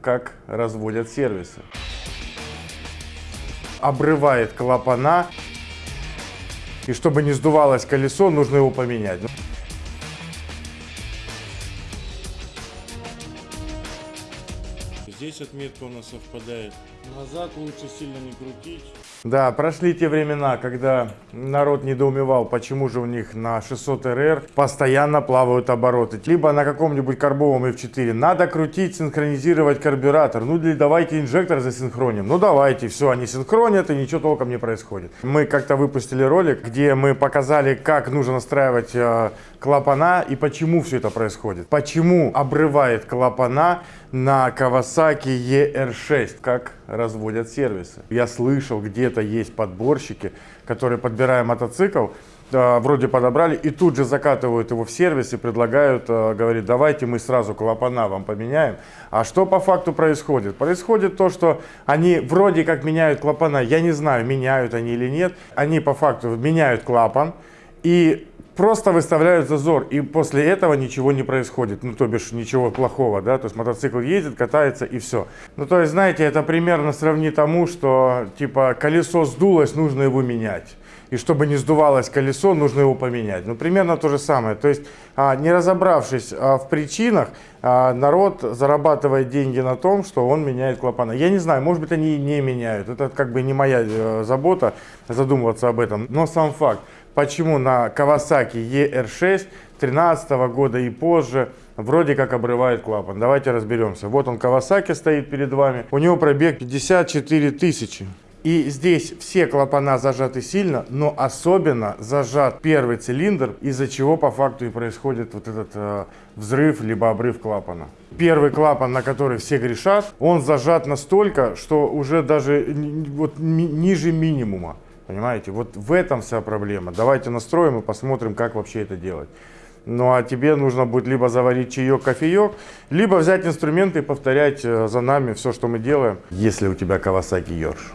как разводят сервисы. Обрывает клапана, и чтобы не сдувалось колесо, нужно его поменять. Здесь отметка у нас совпадает. Назад лучше сильно не крутить. Да, прошли те времена, когда народ недоумевал, почему же у них на 600 РР постоянно плавают обороты. Либо на каком-нибудь карбовом F4 надо крутить, синхронизировать карбюратор. Ну, или давайте инжектор засинхроним. Ну, давайте, все, они синхронят и ничего толком не происходит. Мы как-то выпустили ролик, где мы показали, как нужно настраивать э, клапана и почему все это происходит. Почему обрывает клапана на Kawasaki ER6, как разводят сервисы. Я слышал, где-то есть подборщики, которые, подбирая мотоцикл, э, вроде подобрали и тут же закатывают его в сервис и предлагают, э, говорит, давайте мы сразу клапана вам поменяем. А что по факту происходит? Происходит то, что они вроде как меняют клапана, я не знаю, меняют они или нет, они по факту меняют клапан и просто выставляют зазор, и после этого ничего не происходит, ну, то бишь, ничего плохого, да, то есть мотоцикл едет, катается и все. Ну, то есть, знаете, это примерно сравни тому, что, типа, колесо сдулось, нужно его менять. И чтобы не сдувалось колесо, нужно его поменять. Ну, примерно то же самое. То есть, а, не разобравшись а, в причинах, а, народ зарабатывает деньги на том, что он меняет клапана. Я не знаю, может быть, они не меняют. Это как бы не моя э, забота задумываться об этом. Но сам факт почему на Kawasaki ER6 13 года и позже вроде как обрывает клапан. Давайте разберемся. Вот он Kawasaki стоит перед вами. У него пробег 54 тысячи. И здесь все клапана зажаты сильно, но особенно зажат первый цилиндр, из-за чего по факту и происходит вот этот э, взрыв, либо обрыв клапана. Первый клапан, на который все грешат, он зажат настолько, что уже даже вот, ми ниже минимума. Понимаете, вот в этом вся проблема. Давайте настроим и посмотрим, как вообще это делать. Ну а тебе нужно будет либо заварить чаек, кофеек, либо взять инструменты и повторять э, за нами все, что мы делаем, если у тебя Kawasaki Йорш.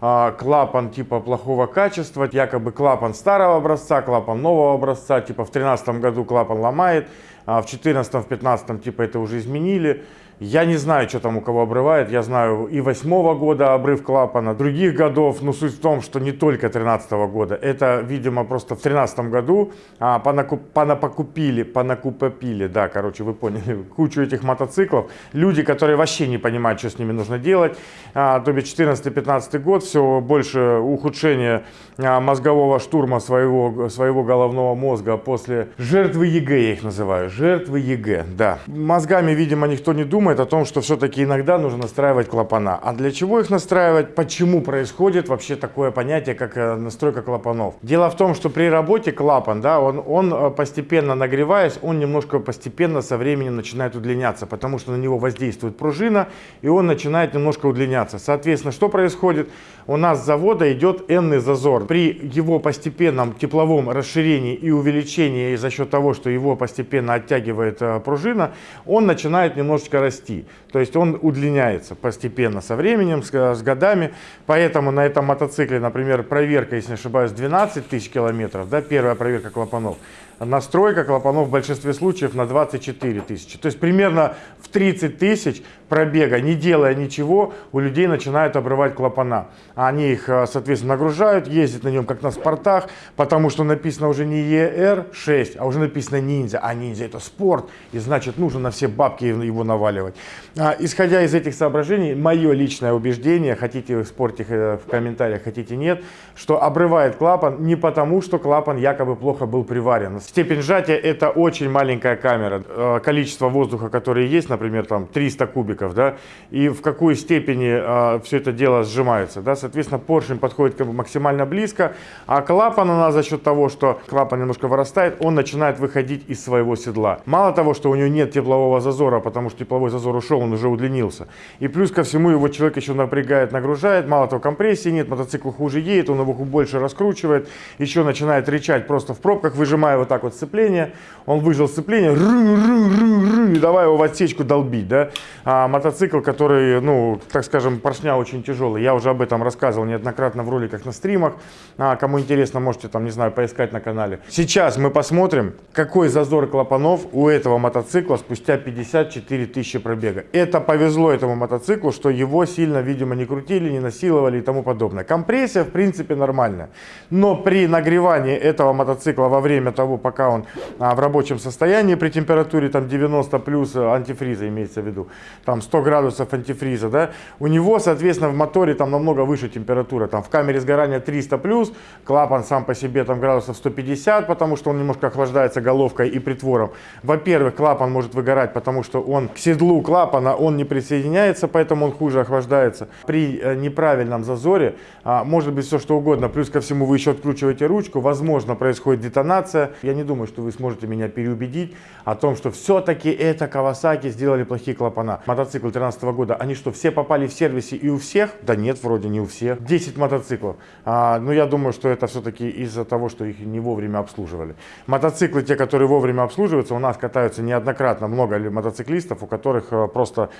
А, клапан типа плохого качества, якобы клапан старого образца, клапан нового образца, типа в 2013 году клапан ломает, а в 2014-2015 типа это уже изменили. Я не знаю, что там у кого обрывает. Я знаю и восьмого года обрыв клапана, других годов. Но суть в том, что не только 13 -го года. Это, видимо, просто в 13 году а, понакуп, понапокупили, понакупопили, да, короче, вы поняли, кучу этих мотоциклов. Люди, которые вообще не понимают, что с ними нужно делать. А, то бишь 14-15 год, все больше ухудшения а, мозгового штурма своего, своего головного мозга после жертвы ЕГЭ, я их называю. Жертвы ЕГЭ, да. Мозгами, видимо, никто не думает думает о том, что все-таки иногда нужно настраивать клапана. А для чего их настраивать? Почему происходит вообще такое понятие, как э, настройка клапанов? Дело в том, что при работе клапан, да, он, он э, постепенно нагреваясь, он немножко постепенно со временем начинает удлиняться, потому что на него воздействует пружина, и он начинает немножко удлиняться. Соответственно, что происходит? У нас с завода идет n зазор. При его постепенном тепловом расширении и увеличении за счет того, что его постепенно оттягивает э, пружина, он начинает немножечко расти расти. То есть он удлиняется постепенно со временем, с, с годами. Поэтому на этом мотоцикле, например, проверка, если не ошибаюсь, 12 тысяч километров, да, первая проверка клапанов, настройка клапанов в большинстве случаев на 24 тысячи. То есть примерно в 30 тысяч пробега, не делая ничего, у людей начинают обрывать клапана. Они их, э, соответственно, нагружают, ездят на нем как на спортах, потому что написано уже не ER6, а уже написано ниндзя. А ниндзя это спорт, и значит нужно на все бабки его наваливать. А, исходя из этих соображений, мое личное убеждение, хотите вы спорьте э, в комментариях, хотите нет, что обрывает клапан не потому, что клапан якобы плохо был приварен. Степень сжатия это очень маленькая камера. Э, количество воздуха, которое есть, например, там 300 кубиков, да, и в какой степени а, все это дело сжимается, да, соответственно, поршень подходит как бы максимально близко, а клапан у за счет того, что клапан немножко вырастает, он начинает выходить из своего седла. Мало того, что у него нет теплового зазора, потому что тепловой зазор ушел, он уже удлинился. И плюс ко всему его человек еще напрягает, нагружает, мало того, компрессии нет, мотоцикл хуже едет, он его больше раскручивает, еще начинает рычать просто в пробках, выжимая вот так вот сцепление, он выжил сцепление, ру, ру, ру, ру, и давай его в отсечку долбить, да. А мотоцикл, который, ну, так скажем, поршня очень тяжелый, я уже об этом рассказывал неоднократно в роликах на стримах, а, кому интересно, можете там, не знаю, поискать на канале. Сейчас мы посмотрим, какой зазор клапанов у этого мотоцикла спустя 54 тысячи пробега. Это повезло этому мотоциклу, что его сильно, видимо, не крутили, не насиловали и тому подобное. Компрессия, в принципе, нормальная. Но при нагревании этого мотоцикла во время того, пока он а, в рабочем состоянии, при температуре там 90 плюс э, антифриза имеется в виду, там 100 градусов антифриза, да, у него, соответственно, в моторе там намного выше температура, там в камере сгорания 300 плюс, клапан сам по себе там градусов 150, потому что он немножко охлаждается головкой и притвором. Во-первых, клапан может выгорать, потому что он к седлу клапана, он не присоединяется, поэтому он хуже охлаждается. При э, неправильном зазоре а, может быть все что угодно, плюс ко всему вы еще откручиваете ручку, возможно происходит детонация. Я не думаю, что вы сможете меня переубедить о том, что все-таки это Kawasaki сделали плохие клапана. Мотоцикл 2013 года, они что, все попали в сервисе и у всех? Да нет, вроде не у всех. 10 мотоциклов. А, но я думаю, что это все-таки из-за того, что их не вовремя обслуживали. Мотоциклы, те, которые вовремя обслуживаются, у нас катаются неоднократно много мотоциклистов, у которых э, просто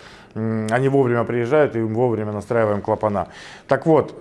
они вовремя приезжают и вовремя настраиваем клапана. Так вот,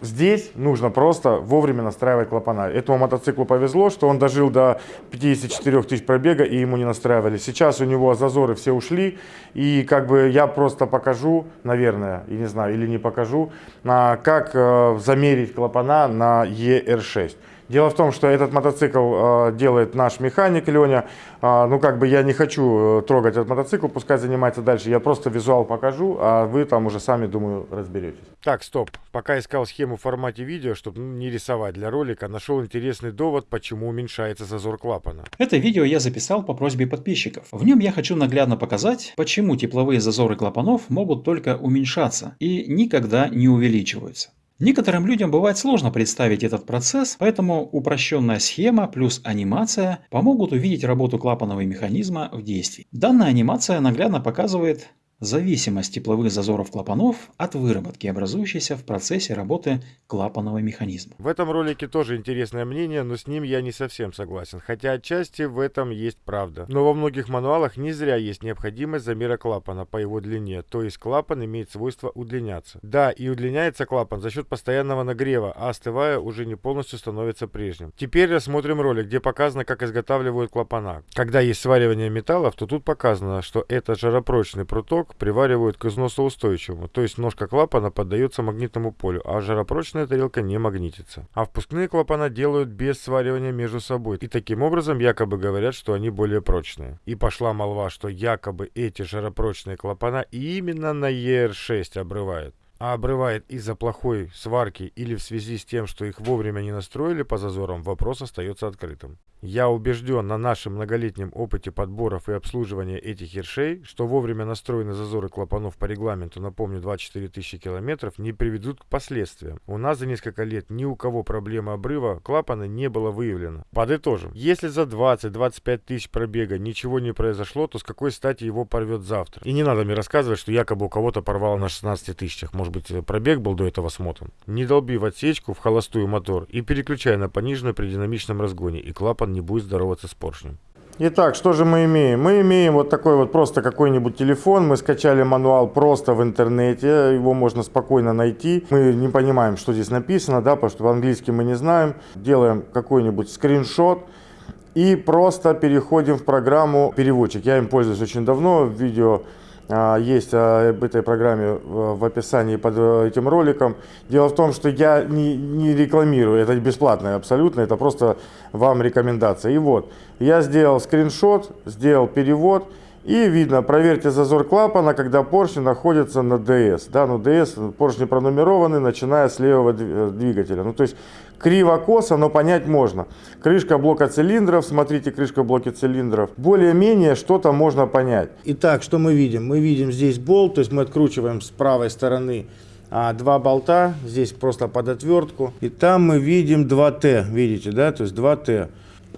Здесь нужно просто вовремя настраивать клапана. Этому мотоциклу повезло, что он дожил до 54 тысяч пробега и ему не настраивали. Сейчас у него зазоры все ушли. И как бы я просто покажу, наверное, и не знаю, или не покажу, как э, замерить клапана на ER6. Дело в том, что этот мотоцикл э, делает наш механик Леня. Э, ну, как бы я не хочу э, трогать этот мотоцикл, пускай занимается дальше. Я просто визуал покажу, а вы там уже сами, думаю, разберетесь. Так, стоп. Пока искал схему в формате видео, чтобы ну, не рисовать для ролика, нашел интересный довод, почему уменьшается зазор клапана. Это видео я записал по просьбе подписчиков. В нем я хочу наглядно показать, почему тепловые зазоры клапанов могут только уменьшаться и никогда не увеличиваются. Некоторым людям бывает сложно представить этот процесс, поэтому упрощенная схема плюс анимация помогут увидеть работу клапанного механизма в действии. Данная анимация наглядно показывает, Зависимость тепловых зазоров клапанов от выработки, образующейся в процессе работы клапанного механизма. В этом ролике тоже интересное мнение, но с ним я не совсем согласен, хотя отчасти в этом есть правда. Но во многих мануалах не зря есть необходимость замера клапана по его длине, то есть клапан имеет свойство удлиняться. Да, и удлиняется клапан за счет постоянного нагрева, а остывая уже не полностью становится прежним. Теперь рассмотрим ролик, где показано, как изготавливают клапана. Когда есть сваривание металлов, то тут показано, что это жаропрочный проток, поток приваривают к износоустойчивому, то есть ножка клапана поддается магнитному полю, а жаропрочная тарелка не магнитится. А впускные клапана делают без сваривания между собой, и таким образом якобы говорят, что они более прочные. И пошла молва, что якобы эти жаропрочные клапана именно на ER6 обрывают а обрывает из-за плохой сварки или в связи с тем, что их вовремя не настроили по зазорам, вопрос остается открытым. Я убежден на нашем многолетнем опыте подборов и обслуживания этих ершей, что вовремя настроенные зазоры клапанов по регламенту, напомню, 24 тысячи километров, не приведут к последствиям. У нас за несколько лет ни у кого проблемы обрыва клапана не было выявлено. Подытожим. Если за 20-25 тысяч пробега ничего не произошло, то с какой стати его порвет завтра? И не надо мне рассказывать, что якобы у кого-то порвало на 16 тысячах. Может быть, пробег был до этого смотан. Не долби в отсечку, в холостую мотор и переключай на пониженную при динамичном разгоне, и клапан не будет здороваться с поршнем. Итак, что же мы имеем? Мы имеем вот такой вот просто какой-нибудь телефон. Мы скачали мануал просто в интернете. Его можно спокойно найти. Мы не понимаем, что здесь написано, да, потому что по-английски мы не знаем. Делаем какой-нибудь скриншот и просто переходим в программу переводчик. Я им пользуюсь очень давно. Видео есть а, об этой программе в описании под э, этим роликом. Дело в том, что я не, не рекламирую, это бесплатно абсолютно, это просто вам рекомендация. И вот, я сделал скриншот, сделал перевод, и видно, проверьте зазор клапана, когда поршни находятся на DS. Да, ну DS, поршни пронумерованы, начиная с левого э, двигателя. Ну, то есть криво-косо, но понять можно. Крышка блока цилиндров, смотрите, крышка блоки цилиндров. Более-менее что-то можно понять. Итак, что мы видим? Мы видим здесь болт, то есть мы откручиваем с правой стороны а, два болта, здесь просто под отвертку. И там мы видим 2Т, видите, да, то есть 2Т.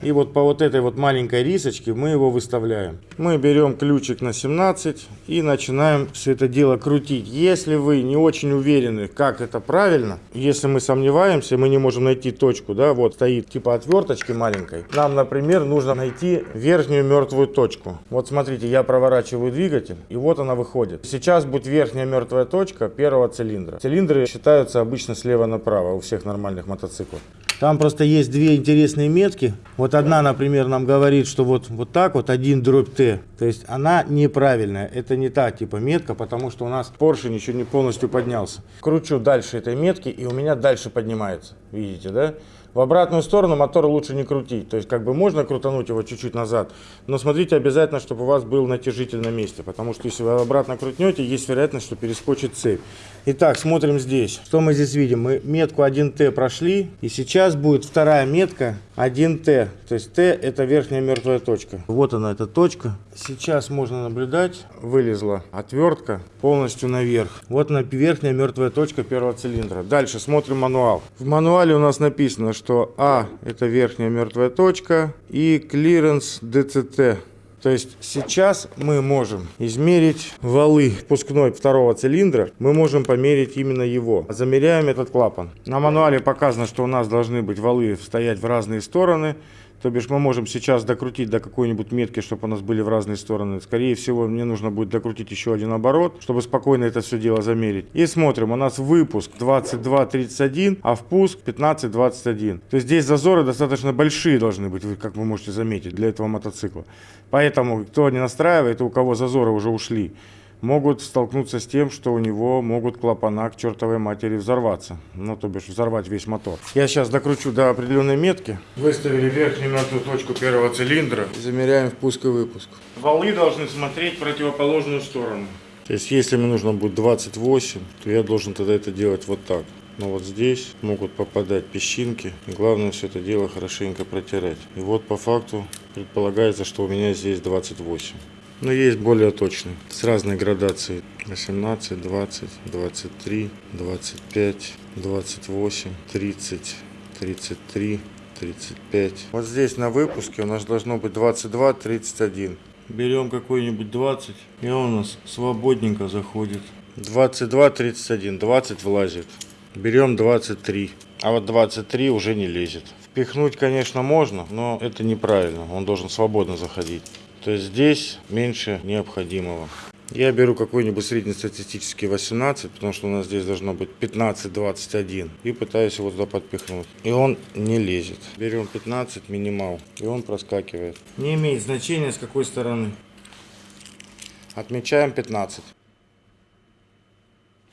И вот по вот этой вот маленькой рисочке мы его выставляем. Мы берем ключик на 17 и начинаем все это дело крутить. Если вы не очень уверены, как это правильно, если мы сомневаемся, мы не можем найти точку, да, вот стоит типа отверточки маленькой. Нам, например, нужно найти верхнюю мертвую точку. Вот смотрите, я проворачиваю двигатель, и вот она выходит. Сейчас будет верхняя мертвая точка первого цилиндра. Цилиндры считаются обычно слева направо у всех нормальных мотоциклов. Там просто есть две интересные метки. Вот одна, например, нам говорит, что вот, вот так вот один дробь Т. То есть она неправильная. Это не та типа метка, потому что у нас поршень еще не полностью поднялся. Кручу дальше этой метки, и у меня дальше поднимается. Видите, да? В обратную сторону мотор лучше не крутить. То есть как бы можно крутануть его чуть-чуть назад, но смотрите обязательно, чтобы у вас был натяжитель на месте. Потому что если вы обратно крутнете, есть вероятность, что перескочит цепь. Итак, смотрим здесь. Что мы здесь видим? Мы метку 1Т прошли. И сейчас будет вторая метка 1Т. То есть Т это верхняя мертвая точка. Вот она, эта точка. Сейчас можно наблюдать. Вылезла отвертка полностью наверх. Вот она верхняя мертвая точка первого цилиндра. Дальше смотрим мануал. В мануале у нас написано, что А это верхняя мертвая точка и клиренс ДЦТ. То есть сейчас мы можем измерить валы впускной второго цилиндра. Мы можем померить именно его. Замеряем этот клапан. На мануале показано, что у нас должны быть валы стоять в разные стороны. То бишь мы можем сейчас докрутить до какой-нибудь метки, чтобы у нас были в разные стороны. Скорее всего, мне нужно будет докрутить еще один оборот, чтобы спокойно это все дело замерить. И смотрим, у нас выпуск 22.31, а впуск 15.21. То есть здесь зазоры достаточно большие должны быть, как вы можете заметить, для этого мотоцикла. Поэтому, кто не настраивает, у кого зазоры уже ушли, могут столкнуться с тем, что у него могут клапана к чертовой матери взорваться. Ну, то бишь взорвать весь мотор. Я сейчас докручу до определенной метки. Выставили верхнюю мертвую точку первого цилиндра. Замеряем впуск и выпуск. Валы должны смотреть в противоположную сторону. То есть, если мне нужно будет 28, то я должен тогда это делать вот так. Но вот здесь могут попадать песчинки. Главное все это дело хорошенько протирать. И вот по факту предполагается, что у меня здесь 28. Но есть более точные, с разной градацией. 18, 20, 23, 25, 28, 30, 33, 35. Вот здесь на выпуске у нас должно быть 22, 31. Берем какой-нибудь 20, и он у нас свободненько заходит. 22, 31, 20 влазит. Берем 23, а вот 23 уже не лезет. Впихнуть, конечно, можно, но это неправильно. Он должен свободно заходить. То здесь меньше необходимого. Я беру какой-нибудь среднестатистический 18, потому что у нас здесь должно быть 15-21. И пытаюсь его туда подпихнуть. И он не лезет. Берем 15 минимал, и он проскакивает. Не имеет значения с какой стороны. Отмечаем 15.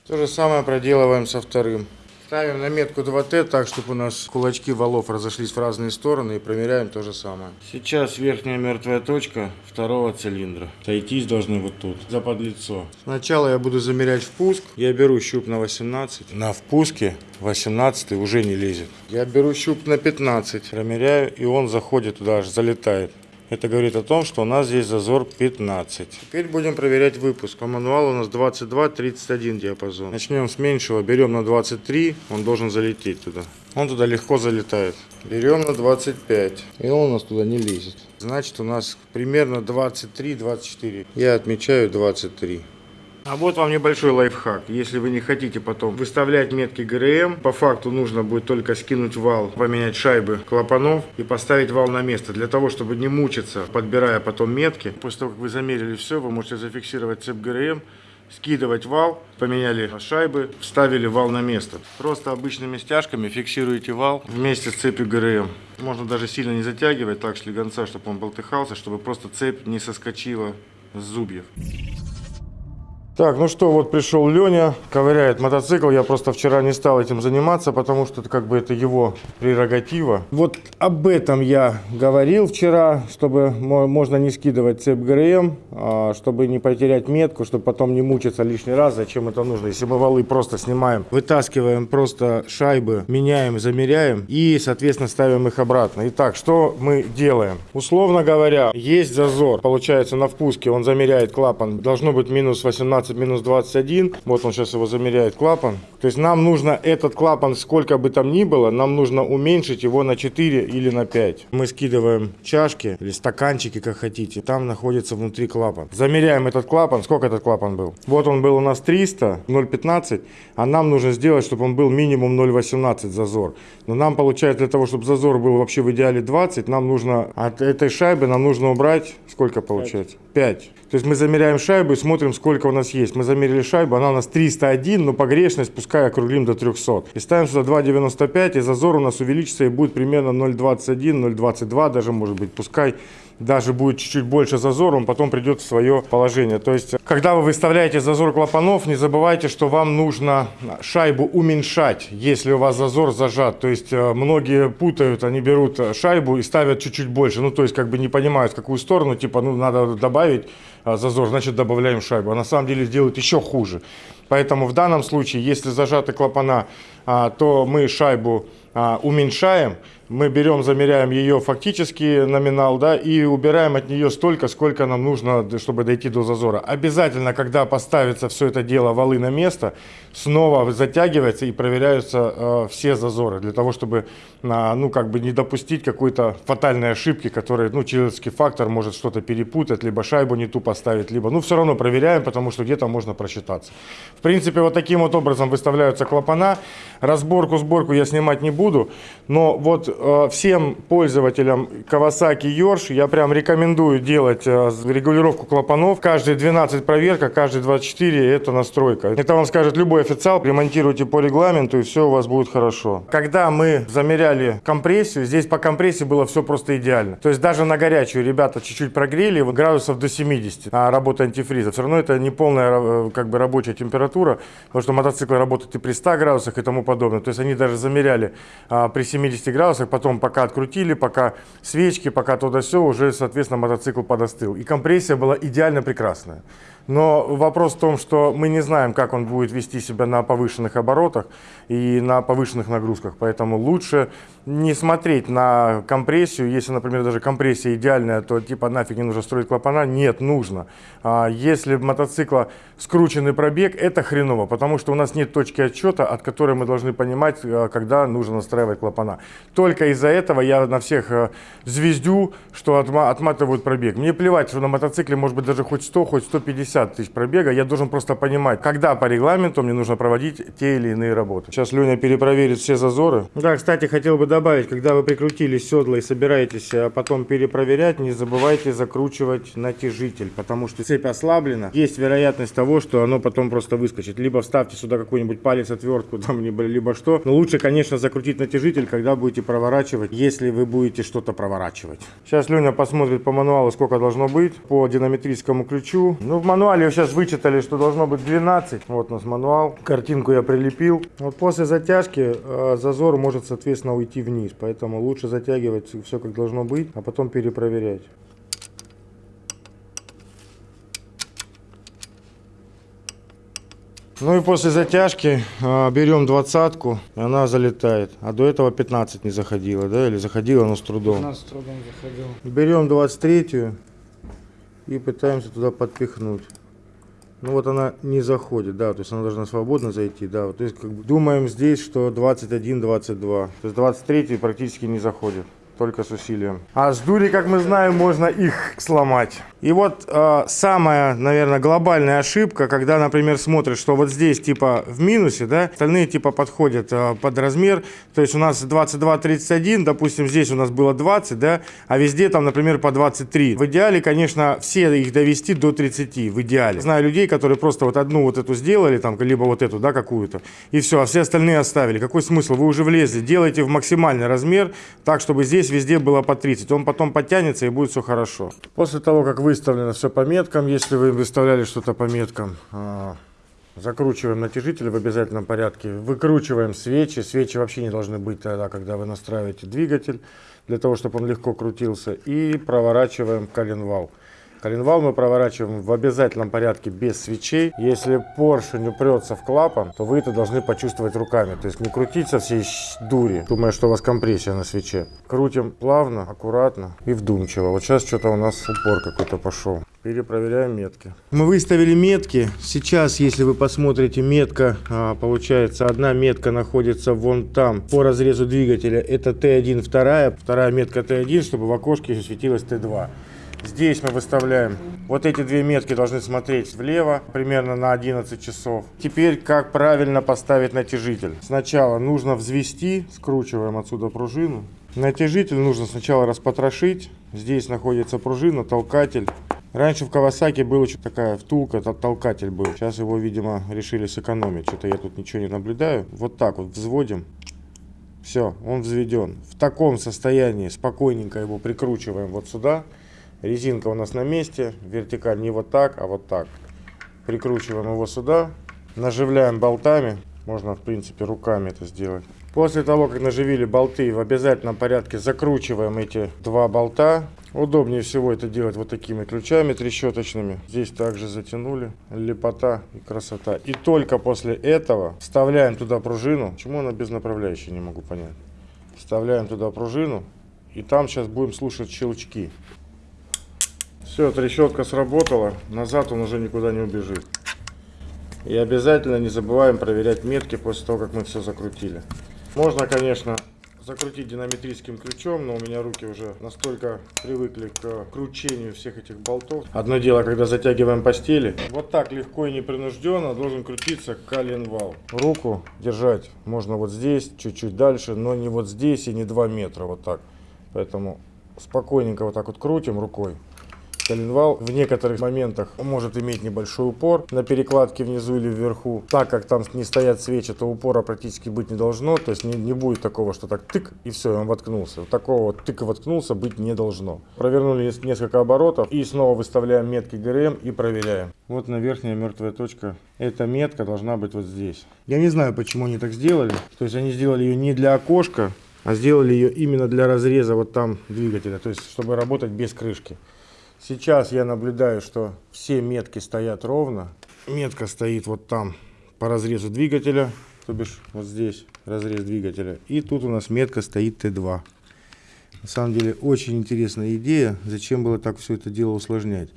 То же самое проделываем со вторым. Ставим на метку 2Т так, чтобы у нас кулачки валов разошлись в разные стороны и промеряем то же самое. Сейчас верхняя мертвая точка второго цилиндра. Сойтись должны вот тут, за подлицо. Сначала я буду замерять впуск. Я беру щуп на 18. На впуске 18 уже не лезет. Я беру щуп на 15. Промеряю и он заходит туда, аж залетает. Это говорит о том, что у нас здесь зазор 15. Теперь будем проверять выпуск. По мануалу у нас 22-31 диапазон. Начнем с меньшего. Берем на 23. Он должен залететь туда. Он туда легко залетает. Берем на 25. И он у нас туда не лезет. Значит, у нас примерно 23-24. Я отмечаю 23. А вот вам небольшой лайфхак. Если вы не хотите потом выставлять метки ГРМ, по факту нужно будет только скинуть вал, поменять шайбы клапанов и поставить вал на место. Для того, чтобы не мучиться, подбирая потом метки. После того, как вы замерили все, вы можете зафиксировать цепь ГРМ, скидывать вал, поменяли шайбы, вставили вал на место. Просто обычными стяжками фиксируете вал вместе с цепью ГРМ. Можно даже сильно не затягивать так шлигонца, чтобы он болтыхался, чтобы просто цепь не соскочила с зубьев. Так, ну что, вот пришел Леня, ковыряет мотоцикл. Я просто вчера не стал этим заниматься, потому что это как бы это его прерогатива. Вот об этом я говорил вчера, чтобы можно не скидывать цепь ГРМ, а, чтобы не потерять метку, чтобы потом не мучиться лишний раз. Зачем это нужно? Если мы валы просто снимаем, вытаскиваем просто шайбы, меняем, замеряем и, соответственно, ставим их обратно. Итак, что мы делаем? Условно говоря, есть зазор. Получается, на впуске он замеряет клапан. Должно быть минус 18 15 минус 21. Вот он сейчас его замеряет клапан. То есть нам нужно этот клапан, сколько бы там ни было, нам нужно уменьшить его на 4 или на 5. Мы скидываем чашки или стаканчики, как хотите. Там находится внутри клапан. Замеряем этот клапан. Сколько этот клапан был? Вот он был у нас 300, 0,15. А нам нужно сделать, чтобы он был минимум 0,18 зазор. Но нам получается для того, чтобы зазор был вообще в идеале 20, нам нужно от этой шайбы нам нужно убрать сколько получается? 5. То есть мы замеряем шайбу и смотрим, сколько у нас есть. Мы замерили шайбу, она у нас 301, но погрешность пускай округлим до 300. И ставим сюда 2,95, и зазор у нас увеличится и будет примерно 0,21, 0,22 даже может быть. Пускай даже будет чуть-чуть больше зазор, он потом придет в свое положение. То есть, когда вы выставляете зазор клапанов, не забывайте, что вам нужно шайбу уменьшать, если у вас зазор зажат. То есть, э, многие путают, они берут шайбу и ставят чуть-чуть больше. Ну, то есть, как бы не понимают, в какую сторону, типа, ну, надо добавить э, зазор, значит, добавляем шайбу. А на самом деле сделают еще хуже. Поэтому в данном случае, если зажаты клапана, а, то мы шайбу а, уменьшаем, мы берем, замеряем ее фактический номинал, да, и убираем от нее столько, сколько нам нужно, чтобы дойти до зазора. Обязательно, когда поставится все это дело валы на место, снова затягивается и проверяются э, все зазоры, для того, чтобы, э, ну, как бы не допустить какой-то фатальной ошибки, которая, ну, человеческий фактор может что-то перепутать, либо шайбу не ту поставить, либо, ну, все равно проверяем, потому что где-то можно просчитаться. В принципе, вот таким вот образом выставляются клапана. Разборку, сборку я снимать не буду, но вот всем пользователям Kawasaki Yorsh я прям рекомендую делать э, регулировку клапанов. Каждые 12 проверка, каждые 24 это настройка. Это вам скажет любой официал, ремонтируйте по регламенту и все у вас будет хорошо. Когда мы замеряли компрессию, здесь по компрессии было все просто идеально. То есть даже на горячую ребята чуть-чуть прогрели градусов до 70, а работа антифриза. Все равно это не полная э, как бы рабочая температура, потому что мотоцикл работает и при 100 градусах и тому подобное. То есть они даже замеряли а, при 70 градусах, потом пока открутили, пока свечки, пока туда все, уже, соответственно, мотоцикл подостыл. И компрессия была идеально прекрасная. Но вопрос в том, что мы не знаем, как он будет вести себя на повышенных оборотах и на повышенных нагрузках. Поэтому лучше не смотреть на компрессию. Если, например, даже компрессия идеальная, то типа нафиг не нужно строить клапана. Нет, нужно. А если мотоцикла скрученный пробег, это хреново, потому что у нас нет точки отсчета, от которой мы должны понимать, э, когда нужно настраивать клапана. Только из-за этого я на всех э, звездю, что отматывают пробег. Мне плевать, что на мотоцикле может быть даже хоть 100, хоть 150 тысяч пробега. Я должен просто понимать, когда по регламенту мне нужно проводить те или иные работы. Сейчас Леня перепроверит все зазоры. Да, кстати, хотел бы добавить, когда вы прикрутили седла и собираетесь а потом перепроверять, не забывайте закручивать натяжитель, потому что цепь ослаблена. Есть вероятность того, что оно потом просто выскочит. Либо вставьте сюда какой-нибудь палец, отвертку, там, либо, либо что. Но лучше, конечно, закрутить натяжитель, когда будете проворачивать, если вы будете что-то проворачивать. Сейчас Леня посмотрит по мануалу, сколько должно быть по динамитрическому ключу. Ну, в мануале сейчас вычитали, что должно быть 12. Вот у нас мануал. Картинку я прилепил. Вот после затяжки э, зазор может, соответственно, уйти вниз. Поэтому лучше затягивать все как должно быть, а потом перепроверять. Ну и после затяжки э, берем двадцатку, и она залетает. А до этого 15 не заходила, да? Или заходила, но с трудом. 15 с трудом заходил. Берем 23 и пытаемся туда подпихнуть. Ну вот она не заходит, да, то есть она должна свободно зайти, да. То есть как бы думаем здесь, что 21-22. То есть 23 практически не заходит только с усилием. А с дури, как мы знаем, можно их сломать. И вот э, самая, наверное, глобальная ошибка, когда, например, смотришь, что вот здесь типа в минусе, да, остальные типа подходят э, под размер, то есть у нас 22-31, допустим, здесь у нас было 20, да, а везде там, например, по 23. В идеале, конечно, все их довести до 30, в идеале. Знаю людей, которые просто вот одну вот эту сделали, там, либо вот эту, да, какую-то, и все, а все остальные оставили. Какой смысл? Вы уже влезли, делайте в максимальный размер, так, чтобы здесь везде было по 30. Он потом подтянется и будет все хорошо. После того, как выставлено все по меткам, если вы выставляли что-то по меткам, а, закручиваем натяжитель в обязательном порядке, выкручиваем свечи. Свечи вообще не должны быть тогда, когда вы настраиваете двигатель, для того, чтобы он легко крутился. И проворачиваем коленвал. Коленвал мы проворачиваем в обязательном порядке без свечей. Если поршень упрется в клапан, то вы это должны почувствовать руками. То есть не крутить со всей дури, думая, что у вас компрессия на свече. Крутим плавно, аккуратно и вдумчиво. Вот сейчас что-то у нас упор какой-то пошел. Перепроверяем метки. Мы выставили метки. Сейчас, если вы посмотрите, метка, а, получается, одна метка находится вон там, по разрезу двигателя. Это Т1 вторая, вторая метка Т1, чтобы в окошке светилась Т2. Здесь мы выставляем, вот эти две метки должны смотреть влево, примерно на 11 часов. Теперь, как правильно поставить натяжитель. Сначала нужно взвести, скручиваем отсюда пружину. Натяжитель нужно сначала распотрошить. Здесь находится пружина, толкатель. Раньше в Кавасаки была еще такая втулка, тол- толкатель был. Сейчас его, видимо, решили сэкономить. Что-то я тут ничего не наблюдаю. Вот так вот взводим. Все, он взведен. В таком состоянии спокойненько его прикручиваем вот сюда. Резинка у нас на месте. Вертикаль не вот так, а вот так. Прикручиваем его сюда. Наживляем болтами. Можно, в принципе, руками это сделать. После того, как наживили болты, в обязательном порядке закручиваем эти два болта. Удобнее всего это делать вот такими ключами трещоточными. Здесь также затянули. Лепота и красота. И только после этого вставляем туда пружину. Почему она без направляющей, не могу понять. Вставляем туда пружину. И там сейчас будем слушать щелчки. Все, трещотка сработала. Назад он уже никуда не убежит. И обязательно не забываем проверять метки после того, как мы все закрутили. Можно, конечно, закрутить динамитрическим ключом, но у меня руки уже настолько привыкли к кручению всех этих болтов. Одно дело, когда затягиваем постели. Вот так легко и непринужденно должен крутиться коленвал. Руку держать можно вот здесь, чуть-чуть дальше, но не вот здесь и не 2 метра, вот так. Поэтому спокойненько вот так вот крутим рукой. Коленвал в некоторых моментах может иметь небольшой упор на перекладке внизу или вверху. Так как там не стоят свечи, то упора практически быть не должно. То есть не, не будет такого, что так тык и все, он воткнулся. Вот Такого вот тык и воткнулся быть не должно. Провернули нес- несколько оборотов и снова выставляем метки ГРМ и проверяем. Вот на верхняя мертвая точка. Эта метка должна быть вот здесь. Я не знаю, почему они так сделали. То есть они сделали ее не для окошка, а сделали ее именно для разреза вот там двигателя. То есть чтобы работать без крышки. Сейчас я наблюдаю, что все метки стоят ровно. Метка стоит вот там по разрезу двигателя, то бишь вот здесь разрез двигателя. И тут у нас метка стоит Т2. На самом деле очень интересная идея, зачем было так все это дело усложнять.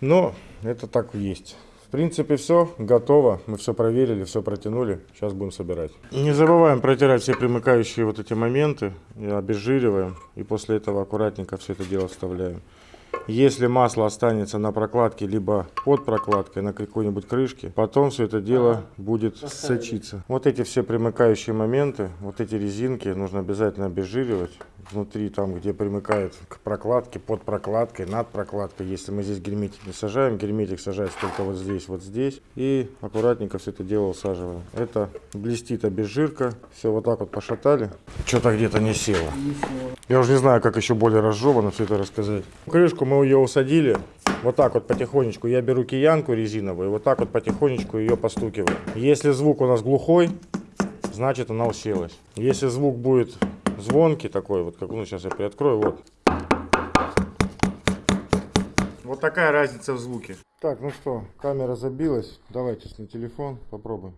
Но это так и есть. В принципе все, готово. Мы все проверили, все протянули. Сейчас будем собирать. Не забываем протирать все примыкающие вот эти моменты. Обезжириваем. И после этого аккуратненько все это дело вставляем. Если масло останется на прокладке, либо под прокладкой на какой-нибудь крышке, потом все это дело будет сочиться. Вот эти все примыкающие моменты, вот эти резинки нужно обязательно обезжиривать. Внутри, там, где примыкает к прокладке, под прокладкой, над прокладкой. Если мы здесь герметик не сажаем, герметик сажается только вот здесь, вот здесь. И аккуратненько все это дело усаживаем. Это блестит обезжирка. Все вот так вот пошатали. Что-то где-то не село. Я уже не знаю, как еще более разжеванно все это рассказать. Крышку мы ее усадили. Вот так вот потихонечку. Я беру киянку резиновую, вот так вот потихонечку ее постукиваю. Если звук у нас глухой, значит она уселась. Если звук будет звонкий такой, вот как, ну сейчас я приоткрою, вот. Вот такая разница в звуке. Так, ну что, камера забилась. Давайте на телефон попробуем.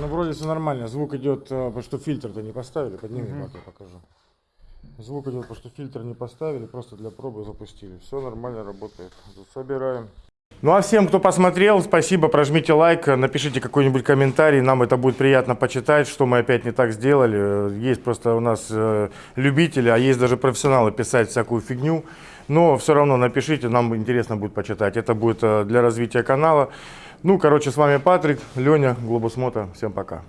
Ну, вроде все нормально. Звук идет, э, потому что фильтр-то не поставили. Подними, как я покажу. Звук идет, потому что фильтр не поставили, просто для пробы запустили. Все нормально работает. Собираем. Ну а всем, кто посмотрел, спасибо, прожмите лайк, напишите какой-нибудь комментарий, нам это будет приятно почитать, что мы опять не так сделали. Э, Есть просто у нас э, любители, а есть даже профессионалы писать всякую фигню. Но все равно напишите, нам интересно будет почитать. Это будет для развития канала. Ну, короче, с вами Патрик, Леня, Глобус Мото. Всем пока.